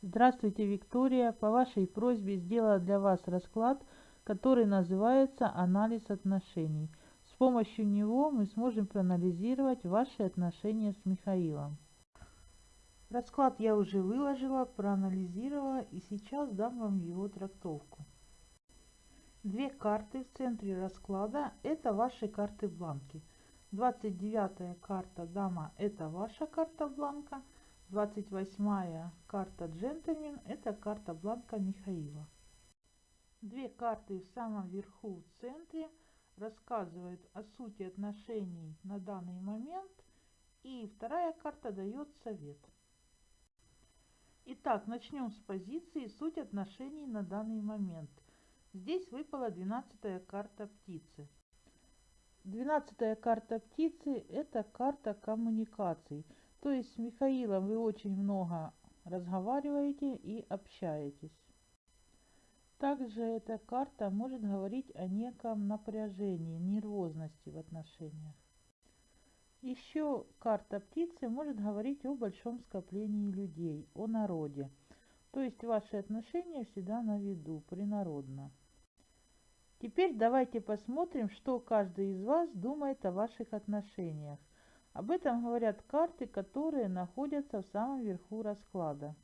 Здравствуйте, Виктория. По вашей просьбе сделала для вас расклад, который называется «Анализ отношений». С помощью него мы сможем проанализировать ваши отношения с Михаилом. Расклад я уже выложила, проанализировала и сейчас дам вам его трактовку. Две карты в центре расклада – это ваши карты бланки. 29 карта «Дама» – это ваша карта бланка – 28 карта джентльмен – это карта бланка Михаила. Две карты в самом верху в центре рассказывают о сути отношений на данный момент, и вторая карта дает совет. Итак, начнем с позиции суть отношений на данный момент. Здесь выпала 12 карта птицы. 12 карта птицы – это карта коммуникаций – то есть с Михаилом вы очень много разговариваете и общаетесь. Также эта карта может говорить о неком напряжении, нервозности в отношениях. Еще карта птицы может говорить о большом скоплении людей, о народе. То есть ваши отношения всегда на виду, принародно. Теперь давайте посмотрим, что каждый из вас думает о ваших отношениях. Об этом говорят карты, которые находятся в самом верху расклада.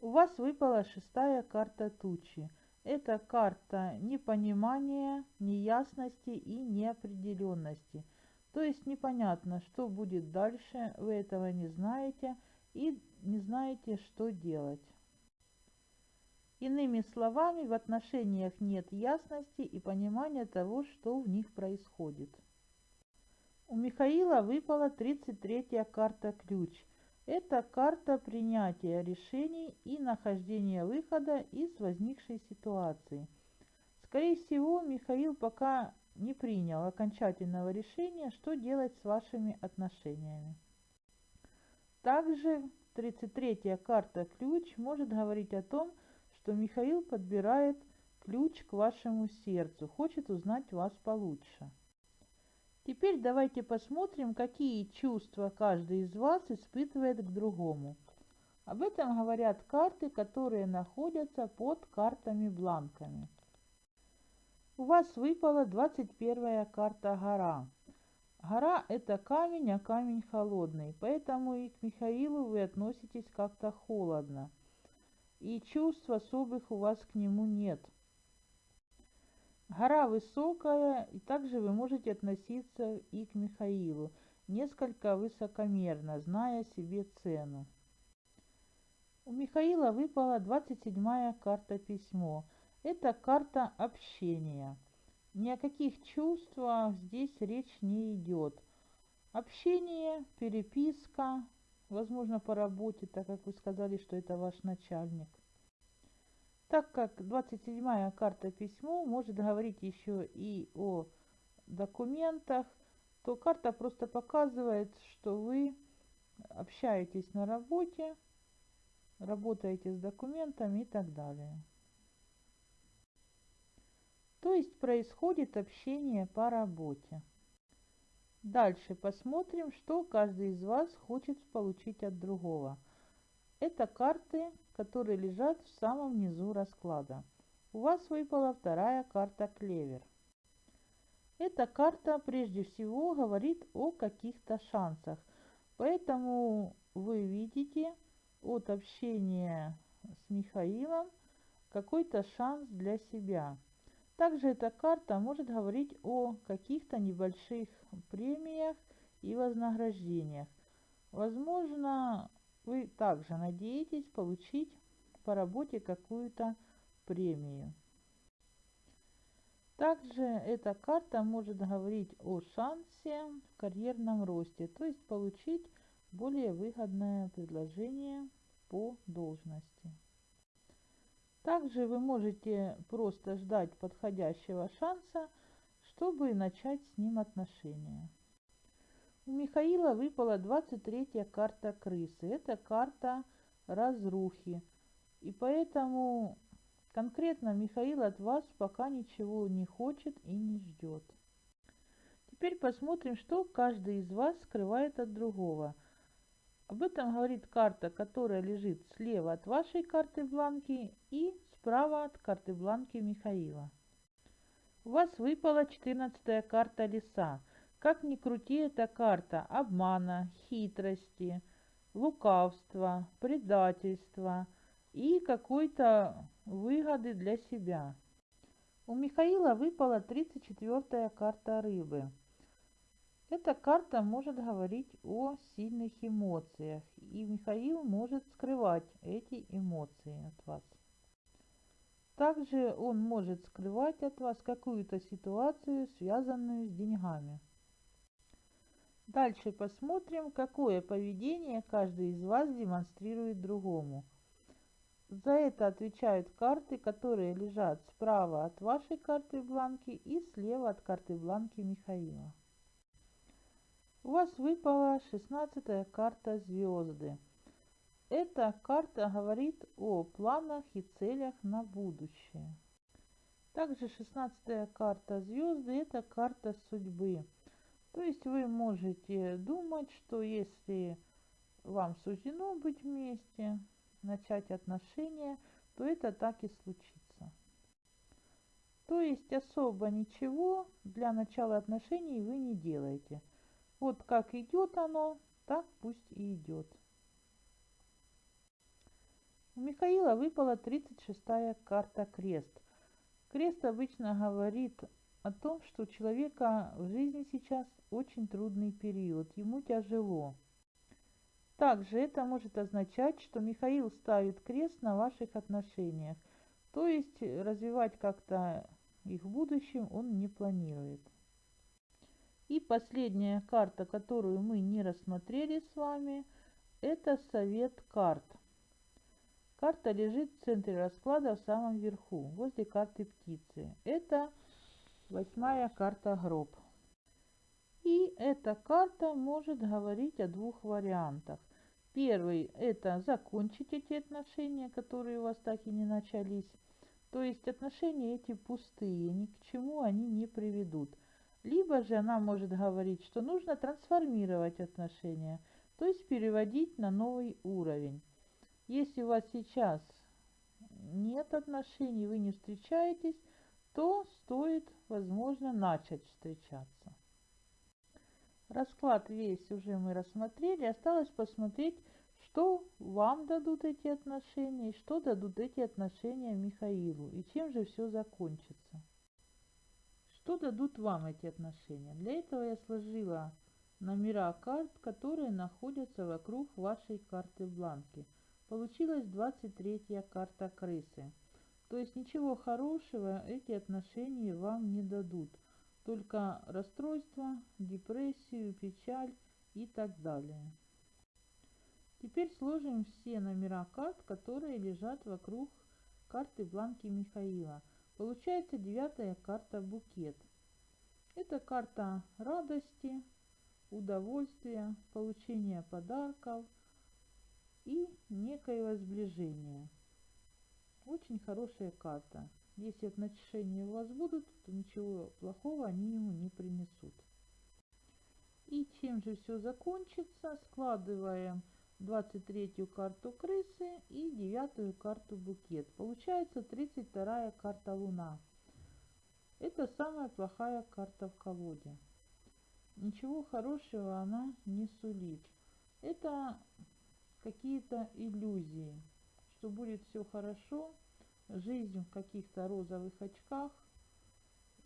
У вас выпала шестая карта тучи. Это карта непонимания, неясности и неопределенности. То есть непонятно, что будет дальше, вы этого не знаете и не знаете, что делать. Иными словами, в отношениях нет ясности и понимания того, что в них происходит. У Михаила выпала 33-я карта «Ключ». Это карта принятия решений и нахождения выхода из возникшей ситуации. Скорее всего, Михаил пока не принял окончательного решения, что делать с вашими отношениями. Также 33-я карта «Ключ» может говорить о том, что Михаил подбирает ключ к вашему сердцу, хочет узнать вас получше. Теперь давайте посмотрим, какие чувства каждый из вас испытывает к другому. Об этом говорят карты, которые находятся под картами-бланками. У вас выпала 21 карта «Гора». Гора – это камень, а камень холодный, поэтому и к Михаилу вы относитесь как-то холодно. И чувств особых у вас к нему нет – Гора высокая, и также вы можете относиться и к Михаилу, несколько высокомерно, зная себе цену. У Михаила выпала 27-я карта письмо. Это карта общения. Ни о каких чувствах здесь речь не идет. Общение, переписка, возможно, по работе, так как вы сказали, что это ваш начальник. Так как 27-я карта письмо может говорить еще и о документах, то карта просто показывает, что вы общаетесь на работе, работаете с документами и так далее. То есть происходит общение по работе. Дальше посмотрим, что каждый из вас хочет получить от другого – это карты, которые лежат в самом низу расклада. У вас выпала вторая карта клевер. Эта карта прежде всего говорит о каких-то шансах. Поэтому вы видите от общения с Михаилом какой-то шанс для себя. Также эта карта может говорить о каких-то небольших премиях и вознаграждениях. Возможно, вы также надеетесь получить по работе какую-то премию. Также эта карта может говорить о шансе в карьерном росте, то есть получить более выгодное предложение по должности. Также вы можете просто ждать подходящего шанса, чтобы начать с ним отношения. У Михаила выпала 23-я карта крысы. Это карта разрухи. И поэтому конкретно Михаил от вас пока ничего не хочет и не ждет. Теперь посмотрим, что каждый из вас скрывает от другого. Об этом говорит карта, которая лежит слева от вашей карты бланки и справа от карты бланки Михаила. У вас выпала 14 карта леса. Как ни крути, эта карта обмана, хитрости, лукавства, предательства и какой-то выгоды для себя. У Михаила выпала 34 карта рыбы. Эта карта может говорить о сильных эмоциях, и Михаил может скрывать эти эмоции от вас. Также он может скрывать от вас какую-то ситуацию, связанную с деньгами. Дальше посмотрим, какое поведение каждый из вас демонстрирует другому. За это отвечают карты, которые лежат справа от вашей карты бланки и слева от карты бланки Михаила. У вас выпала 16 карта звезды. Эта карта говорит о планах и целях на будущее. Также 16 карта звезды – это карта судьбы. То есть вы можете думать, что если вам суждено быть вместе, начать отношения, то это так и случится. То есть особо ничего для начала отношений вы не делаете. Вот как идет оно, так пусть и идет. У Михаила выпала 36-я карта крест. Крест обычно говорит о том, что у человека в жизни сейчас очень трудный период, ему тяжело. Также это может означать, что Михаил ставит крест на ваших отношениях, то есть развивать как-то их в будущем он не планирует. И последняя карта, которую мы не рассмотрели с вами, это совет карт. Карта лежит в центре расклада в самом верху, возле карты птицы. Это восьмая карта гроб. И эта карта может говорить о двух вариантах. Первый – это закончить эти отношения, которые у вас так и не начались. То есть отношения эти пустые, ни к чему они не приведут. Либо же она может говорить, что нужно трансформировать отношения, то есть переводить на новый уровень. Если у вас сейчас нет отношений, вы не встречаетесь, то стоит, возможно, начать встречаться. Расклад весь уже мы рассмотрели. Осталось посмотреть, что вам дадут эти отношения и что дадут эти отношения Михаилу. И чем же все закончится. Что дадут вам эти отношения? Для этого я сложила номера карт, которые находятся вокруг вашей карты бланки. Получилась 23 карта крысы. То есть ничего хорошего эти отношения вам не дадут. Только расстройство, депрессию, печаль и так далее. Теперь сложим все номера карт, которые лежат вокруг карты бланки Михаила. Получается девятая карта букет. Это карта радости, удовольствия, получения подарков и некоего сближения. Очень хорошая карта. Если отношения у вас будут, то ничего плохого они ему не принесут. И чем же все закончится? Складываем 23 карту крысы и 9 карту букет. Получается 32 карта луна. Это самая плохая карта в колоде. Ничего хорошего она не сулит. Это какие-то иллюзии что будет все хорошо, жизнь в каких-то розовых очках,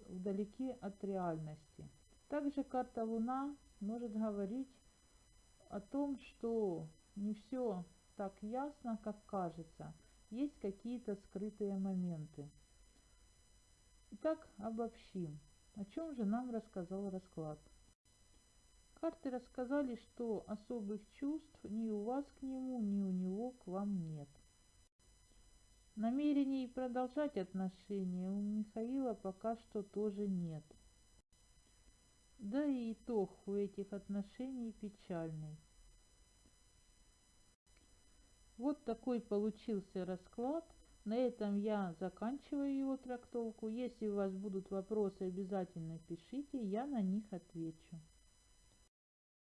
вдалеке от реальности. Также карта Луна может говорить о том, что не все так ясно, как кажется. Есть какие-то скрытые моменты. Итак, обобщим. О чем же нам рассказал расклад? Карты рассказали, что особых чувств ни у вас к нему, ни у него к вам нет. Намерений продолжать отношения у Михаила пока что тоже нет. Да и итог у этих отношений печальный. Вот такой получился расклад. На этом я заканчиваю его трактовку. Если у вас будут вопросы, обязательно пишите, я на них отвечу.